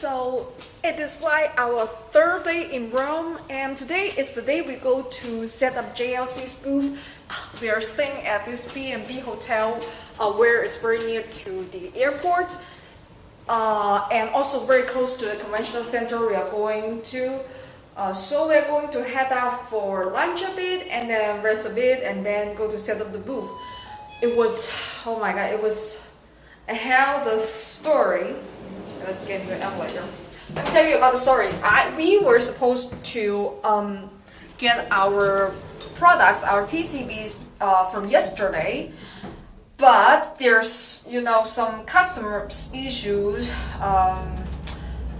So it is like our third day in Rome, and today is the day we go to set up JLC's booth. We are staying at this B&B hotel, uh, where it's very near to the airport, uh, and also very close to the conventional center we are going to. Uh, so we are going to head out for lunch a bit, and then rest a bit, and then go to set up the booth. It was, oh my god, it was a hell of a story. Let's get into the elevator. Let me tell you about the story. I, we were supposed to um, get our products, our PCBs uh, from yesterday, but there's you know some customers issues. Um,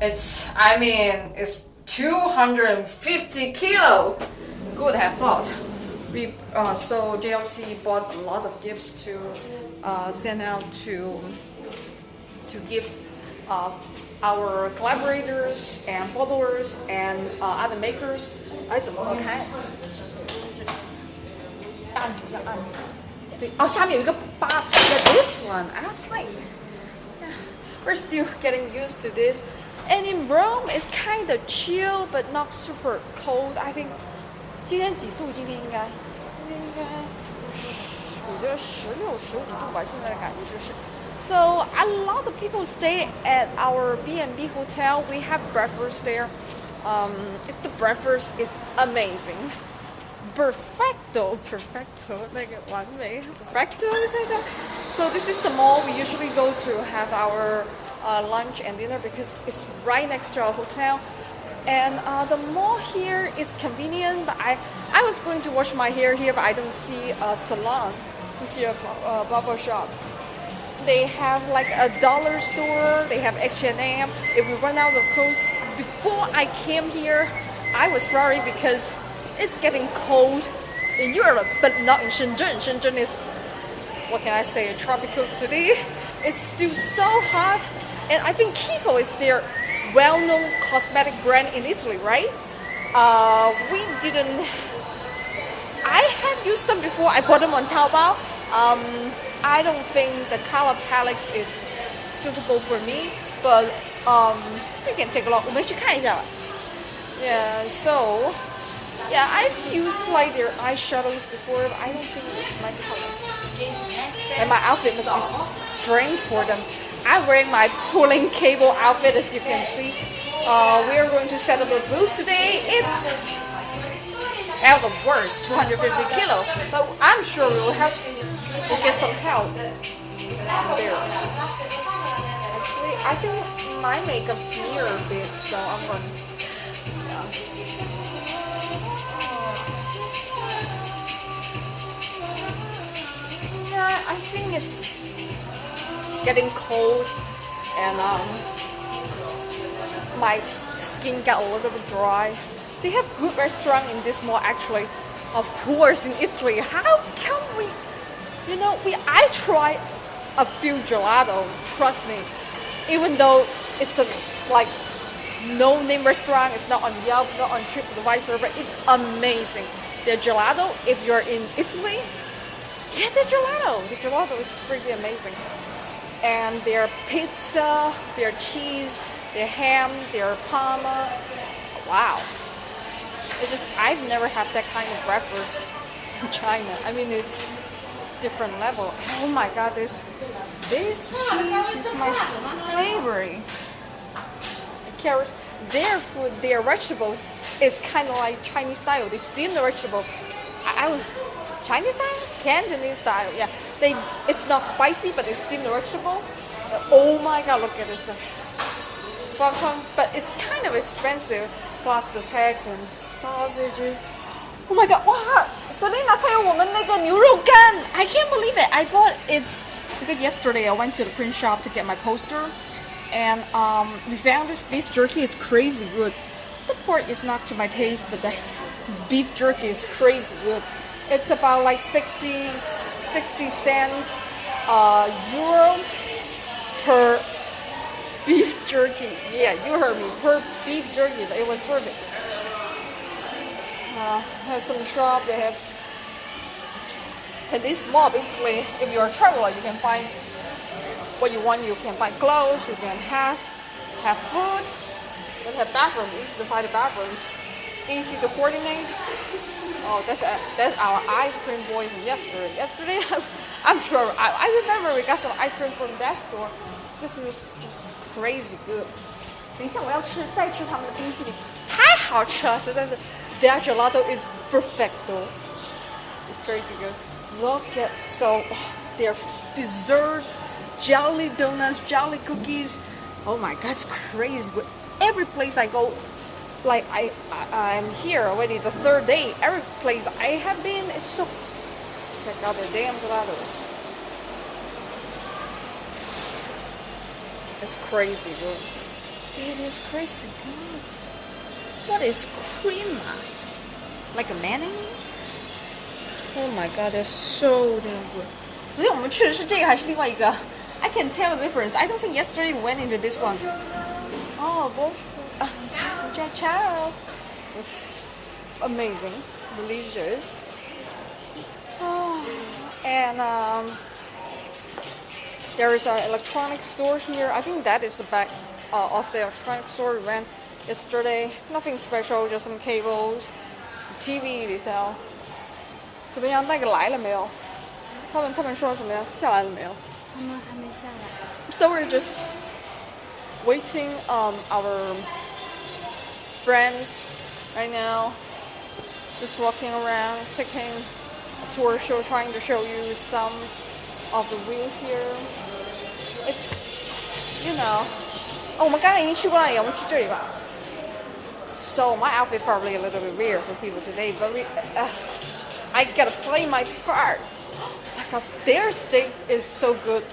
it's I mean it's 250 kilo. Good have thought. We uh, so JLC bought a lot of gifts to uh, send out to to give uh, our collaborators and followers and uh, other makers. 哎，怎么怎么开？按住要按。对，哦，下面有一个八。Yeah, this one. I was like, yeah, we're still getting used to this. And in Rome, it's kind of chill but not super cold. I think 今天几度？今天应该，今天应该，我觉得十六、十五度吧。现在的感觉就是。 So a lot of people stay at our B&B hotel. We have breakfast there. Um, the breakfast is amazing. Perfecto, perfecto, like one way. Perfecto? So this is the mall we usually go to have our uh, lunch and dinner because it's right next to our hotel. And uh, the mall here is convenient, but I, I was going to wash my hair here, but I don't see a salon. We see a uh, barber shop they have like a dollar store they have H&M if we run out of clothes. Before I came here I was worried because it's getting cold in Europe but not in Shenzhen. Shenzhen is what can I say a tropical city. It's still so hot and I think Kiko is their well-known cosmetic brand in Italy right? Uh, we didn't I have used them before I bought them on Taobao. Um, I don't think the color palette is suitable for me, but um, we can take a look. 我们去看一下吧. Yeah, so yeah, I've used like their eyeshadows before, but I don't think it's my color. And my outfit must be strange for them. I'm wearing my pulling cable outfit, as you can see. Uh, we are going to set up a booth today. It's out of words, 250 kilo, but I'm sure we will have We'll get some help there. Actually, I think my makeup smeared a bit, so I'm going to... Yeah. I think it's getting cold and um, my skin got a little bit dry. They have good restaurant in this mall actually. Of course, in Italy. How can we you know, we I tried a few gelato. Trust me, even though it's a like no name restaurant, it's not on Yelp, not on TripAdvisor, but it's amazing. The gelato, if you're in Italy, get the gelato. The gelato is pretty amazing. And their pizza, their cheese, their ham, their parma. Wow. It's just I've never had that kind of breakfast in China. I mean, it's different level. Oh my god, this this cheese is my favorite. Carrots, their food, their vegetables, it's kind of like Chinese style. They steam the vegetable. I, I was Chinese style, Cantonese style. Yeah, they it's not spicy, but they steam the vegetable. Oh my god, look at this. 12 but it's kind of expensive, plus the tax and sausages. Oh my god! Wow, Selena 她有我们那个牛肉干. I can't believe it. I thought it's because yesterday I went to the print shop to get my poster, and um, we found this beef jerky is crazy good. The pork is not to my taste, but the beef jerky is crazy good. It's about like 60, 60 cents uh, euro per beef jerky. Yeah, you heard me. Per beef jerky, it was perfect uh, have some shop. They have, and this mall basically, if you're a traveler, you can find what you want. You can find clothes. You can have have food, then have bathroom, easy to find the bathrooms, easy to coordinate. Oh, that's a, that's our ice cream boy from yesterday. Yesterday, I'm sure I, I remember we got some ice cream from that store. This is just crazy good. 等一下，我要吃再吃他们的冰淇淋，太好吃了，实在是。Their gelato is perfecto. It's crazy good. Look at so their desserts, jelly donuts, jelly cookies. Oh my god, it's crazy. But every place I go, like I, I I'm here already the third day. Every place I have been is so. Check out the damn gelatos. It's crazy good. It is crazy good. What is cream? Like a mayonnaise? Oh my god, they're so damn good. 所以我们去的是这个还是另外一个？I can tell the difference. I don't think yesterday we went into this one. Oh, bonjour. Uh, ciao. It's amazing, delicious. Oh, and um, there is an electronic store here. I think that is the back uh, of the electronic store we went yesterday. Nothing special, just some cables, TV they sell. 怎么样？那个来了没有？他们他们说怎么样？下来了没有？他们还没下来。So we're just waiting um our friends right now. Just walking around, taking a tour show, trying to show you some of the views here. It's you know. 哦，我们刚刚已经去过那里，我们去这里吧。So my outfit probably a little bit weird for people today, but we, uh, I gotta play my part because their steak is so good.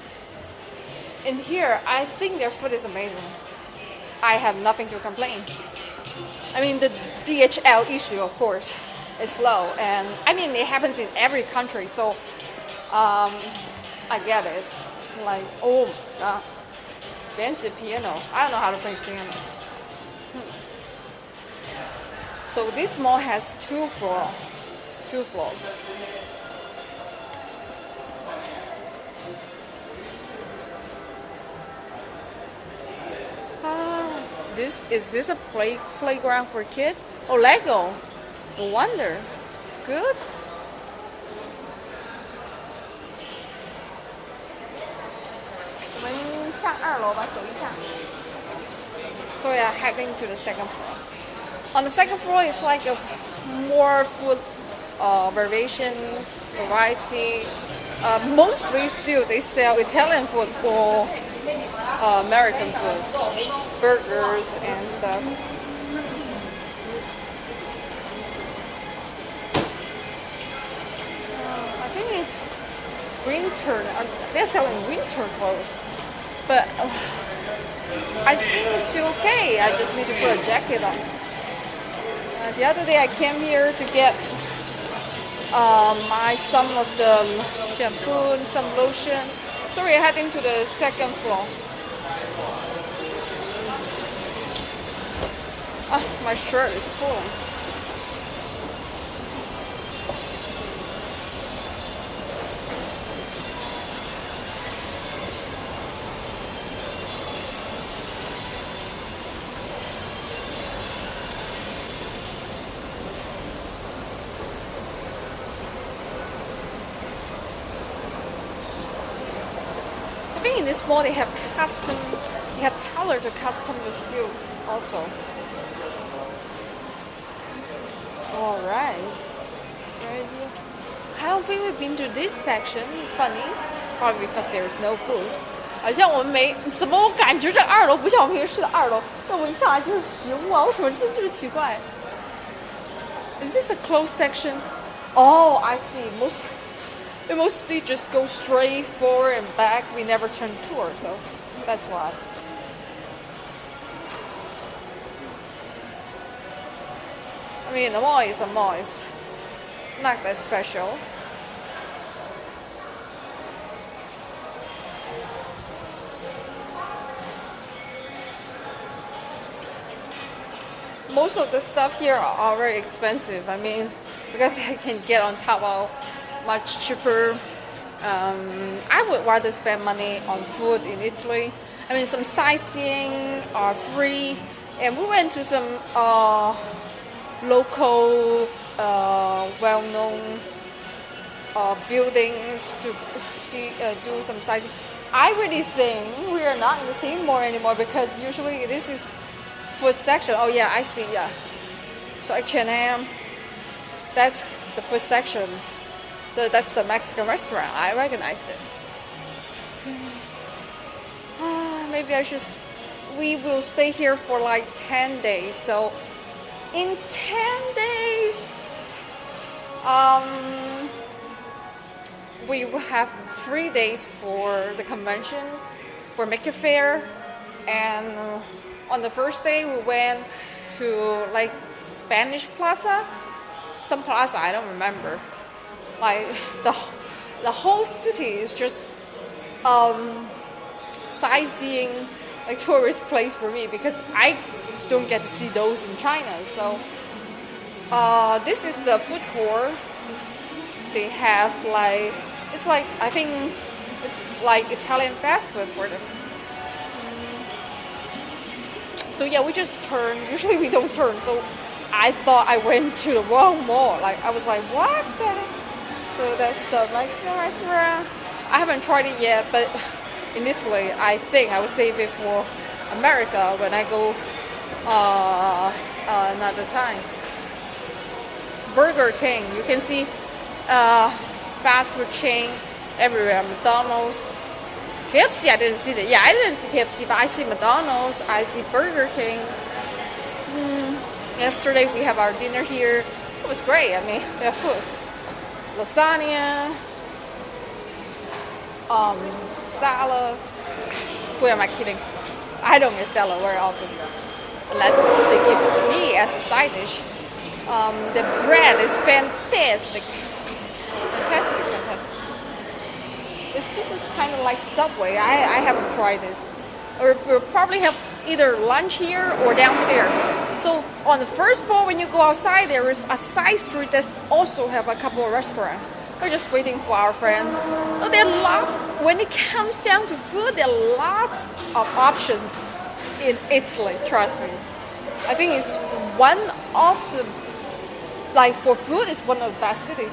In here, I think their food is amazing. I have nothing to complain. I mean, the DHL issue, of course, is low, and I mean it happens in every country. So, um, I get it. Like, oh my god, expensive piano. I don't know how to play piano. So this mall has two floor, two floors. Ah, this is this a play playground for kids? Oh, Lego. No wonder. It's good. So we are heading to the second floor. On the second floor is like a more food uh, variations, variety. Uh, mostly still they sell Italian food or uh, American food, burgers and stuff. Uh, I think it's winter. uh, They're selling winter clothes, but uh, I think it's still okay. I just need to put a jacket on. Uh, the other day I came here to get um, my some of the shampoo and some lotion. So we're heading to the second floor. Ah, my shirt is pulling. think in this mall they have custom, they have tailor to custom the silk also. All right. Right here. I don't think we've been to this section. It's funny, probably because there is no food. 好像我们没怎么，我感觉这二楼不像我们平时的二楼，但我一上来就是食物啊，为什么这这么奇怪？Is this a closed section? Oh, I see. Most we mostly just go straight forward and back. We never turn tour, so that's why. I mean, the mall is a mall. It's not that special. Most of the stuff here are very expensive. I mean, because I can get on top Taobao much cheaper. Um, I would rather spend money on food in Italy. I mean, some sightseeing are free, and we went to some uh, local, uh, well-known uh, buildings to see, uh, do some sightseeing. I really think we are not in the same mall anymore because usually this is food section. Oh yeah, I see. Yeah. So H&M, that's the food section. The, that's the Mexican restaurant. I recognized it. Ah, maybe I should. We will stay here for like 10 days. So, in 10 days, um, we will have three days for the convention, for Maker Faire, and on the first day we went to like Spanish Plaza, some plaza I don't remember. Like the the whole city is just um, sightseeing like tourist place for me because I don't get to see those in China. So uh, this is the food court. They have like it's like I think it's like Italian fast food for them. So yeah, we just turn. Usually we don't turn. So I thought I went to the wrong mall. Like I was like, what the? So that's the Mexican restaurant. I haven't tried it yet, but in Italy, I think I will save it for America when I go uh, uh, another time. Burger King, you can see uh, fast food chain everywhere. McDonald's, KFC, I didn't see that. Yeah, I didn't see KFC, but I see McDonald's, I see Burger King. Mm, yesterday we have our dinner here. It was great. I mean, the food, lasagna, um, salad. Who am I kidding? I don't get salad very often, unless they give me as a side dish. Um, the bread is fantastic, fantastic, fantastic. This, this is kind of like Subway. I, I haven't tried this. Or we'll probably have either lunch here or downstairs. On the first floor, when you go outside, there is a side street that also have a couple of restaurants. We're just waiting for our friends. There are lot. When it comes down to food, there are lots of options in Italy. Trust me. I think it's one of the like for food, it's one of the best city.